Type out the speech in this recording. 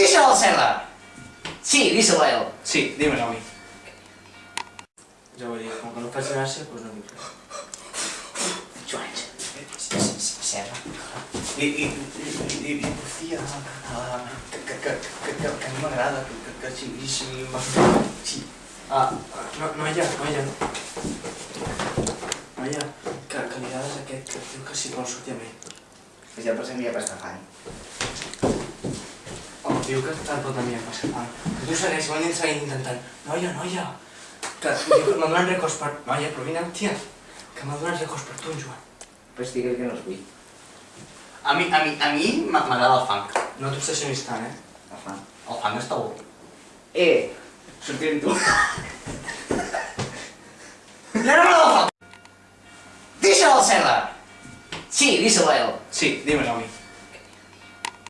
Díselo, Cela. Sí, díselo a él. Sí, dímelo a mí. Jo vull dir, com que no faig gràcia, doncs no dic res. Joan, Cela. I, i, i, i, i ah, que, que, que, que, que, que a mi m'agrada, que, que, que sí, sí, sí. Ah, no, noia, noia, noia, que, que li agrades aquest, que diu que si vol sortir amb ell. Ja pensem que ja passa fan. Diu que te'n pot venir a passar fam. Que tu segueix, van seguint intentant. Noia, noia, que m'ha donat records per... Noia, però vine, tia, que m'ha donat records per tu, en Joan. Pues digue'l que no els vull. A mi, a mi, a mi m'agrada el funk. No t'obsessionis tant, eh? El fan. El funk està bo. Eh, sortir amb tu. No, no, no! Díselo, Cela. Sí, díselo a él. Sí, dímelo a mi.